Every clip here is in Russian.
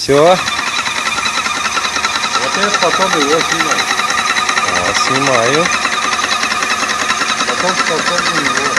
Все. Вот это потом его снимать. снимаю. Потом потом его.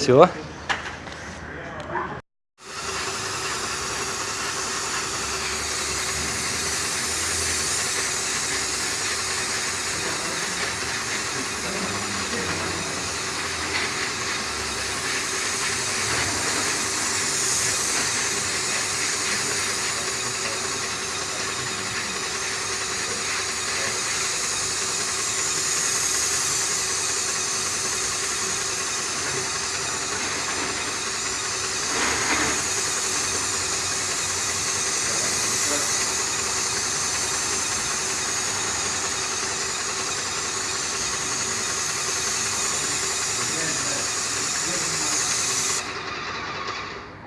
Все.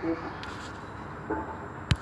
Thank you.